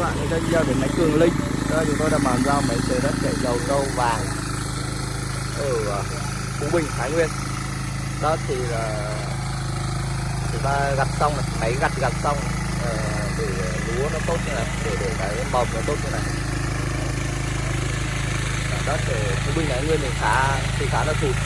Mừng uh, ta bạn đến đến máy Cường Linh. Đây chúng tôi đã bàn giao máy xới đất chảy dầu trâu vàng. Ở Phú Bình, Thái Nguyên. Đó thì là chúng ta gặt xong này, máy gặt gặt xong ờ, để lúa nó tốt như này, để để cái mầm nó tốt như này. Đất ở Phú Bình, Thái Nguyên thì khá thì khá là thụt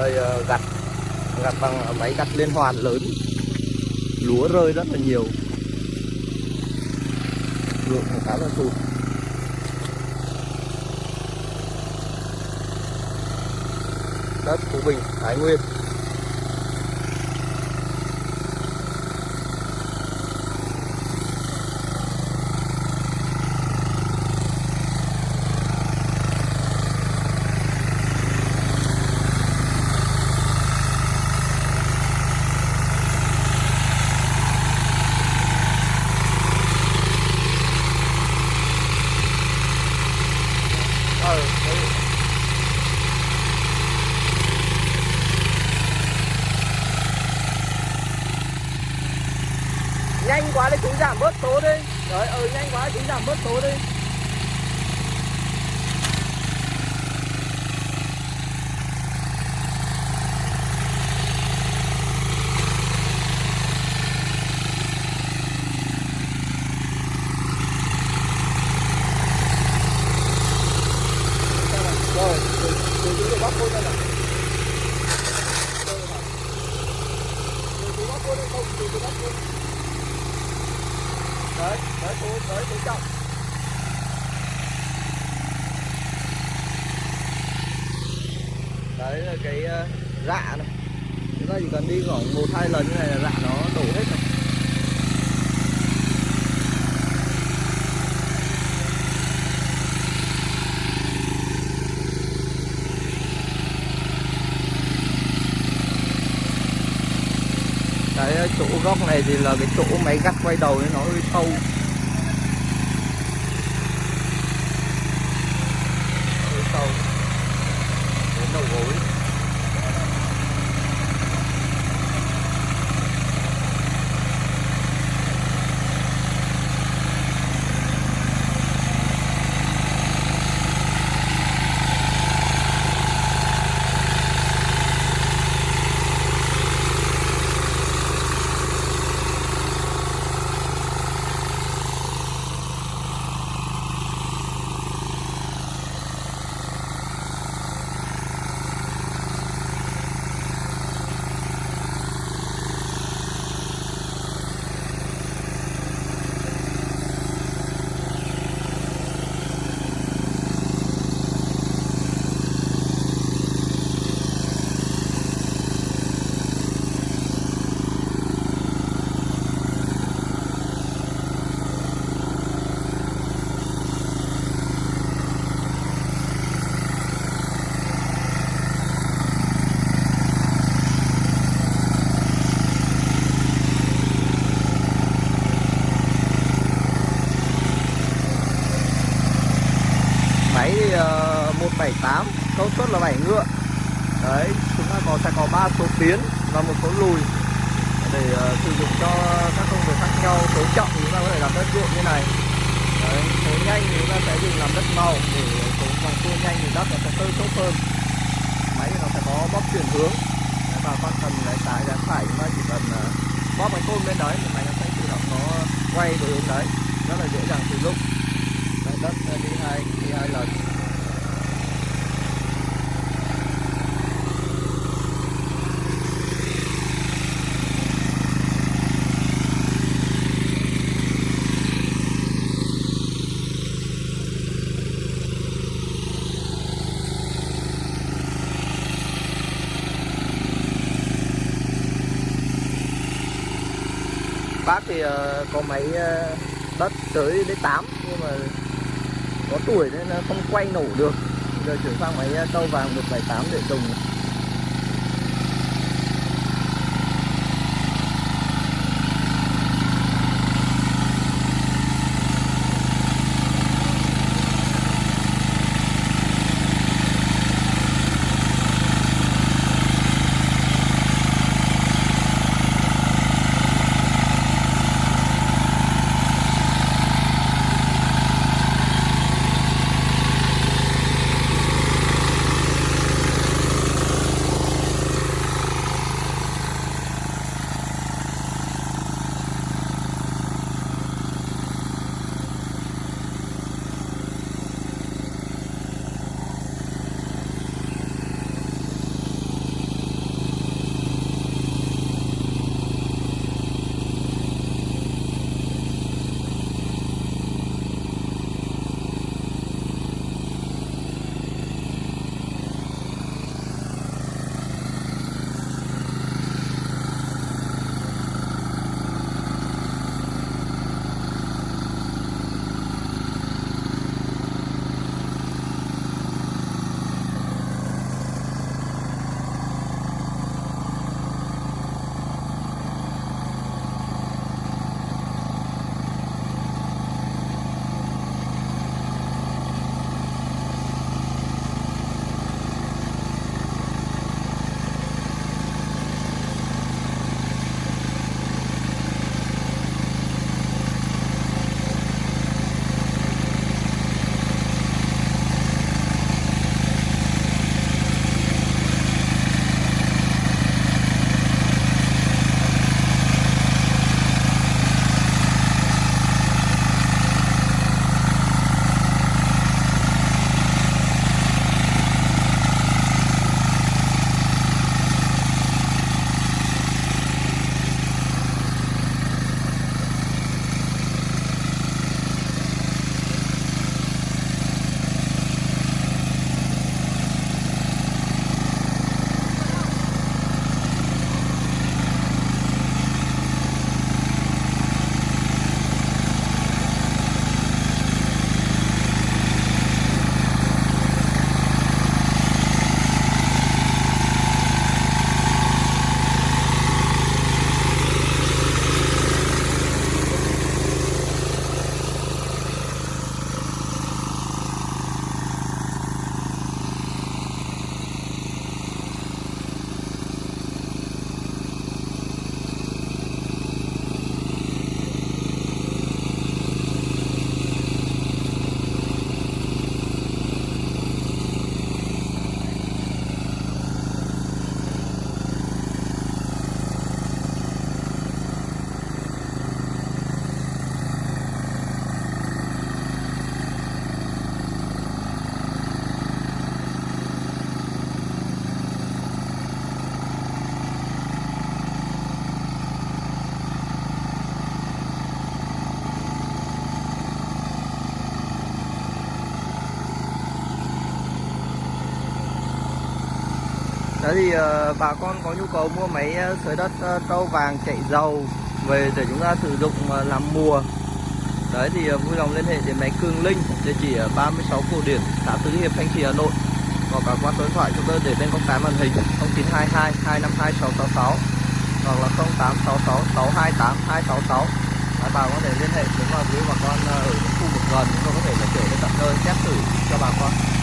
Đây ờ, gặt gặt bằng máy gặt liên hoàn lớn. Lúa rơi rất là nhiều. Lượng khá là sụt. Đất Phú Bình Thái Nguyên ờ đấy. nhanh quá đấy chú giảm bớt số đi. Đấy ừ nhanh quá chú giảm bớt số đi. Tới tới cô tới cô trọng đấy là cái ờ, rạ này. Chúng ta chỉ cần đi khoảng một hai lần như này là rạ nó đổ hết rồi. Cái ờ, chỗ góc này thì là cái chỗ máy gắt quay đầu nó hơi sâu. 78 công suất là 7 ngựa. Đấy chúng ta có sẽ có ba số tiến và một số lùi để uh, sử dụng cho các công việc khác nhau. Số trọng thì chúng ta có thể làm đất ruộng như này. Đấy, số nhanh thì chúng ta sẽ dùng làm đất màu để số càng cua nhanh thì đất nó sẽ tơi tốt hơn. Máy thì nó sẽ có bóp chuyển hướng. Đấy, và con cần lái trái lái phải chúng ta chỉ cần uh, bóp cái côn bên đấy thì máy nó sẽ tự động nó quay về hướng đấy. Rất là dễ dàng sử dụng. Đấy, đất ờ, đi hai đi hai lần. Bác thì ờ, có máy ờ, đất tới đến 8 nhưng mà có tuổi nên nó không quay nổ được. Giờ chuyển sang máy ờ, vàng 178 để dùng. Đấy thì ờ, bà con có nhu cầu mua máy ờ, sới đất uh, trâu vàng chạy dầu về để chúng ta sử dụng ờ, làm mùa. Đấy thì ờ, vui lòng liên hệ đến máy Cường Linh địa chỉ ở 36 Cổ Điển, xã Tứ Hiệp, Thanh Trì, Hà Nội hoặc cả qua số điện thoại chúng tôi để bên góc trái màn hình 0922 252 666 hoặc là 0866 628 266 Đấy, bà có thể liên hệ đến vào quý bà con ở những khu vực gần chúng tôi có thể là chở đến tận nơi xét thử cho bà con.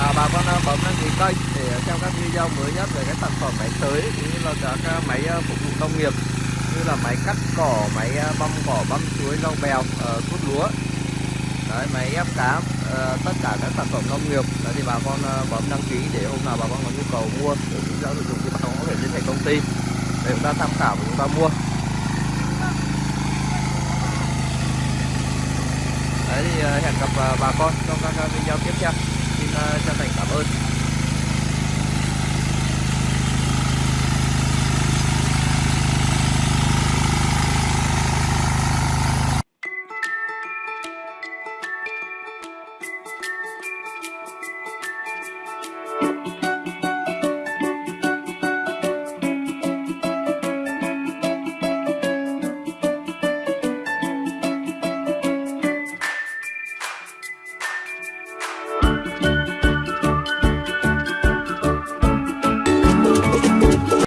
À, bà con à, bấm đăng ký kênh để à, xem các video mới nhất về các sản phẩm máy tưới cũng như là các à, máy phục vụ nông nghiệp như là máy cắt cỏ, máy băm cỏ, băm chuối, rau bèo, uh, lúa. Đấy máy ép cá, ờ, tất cả các sản phẩm nông nghiệp. Đấy thì bà con bấm đăng ký để hôm nào bà con có nhu cầu mua để chúng ta sử dụng thì bà con có thể liên hệ công ty để chúng ta tham khảo và chúng ta mua. Đấy thì hẹn gặp bà con trong các video tiếp theo. Ờ, chân thành cảm ơn.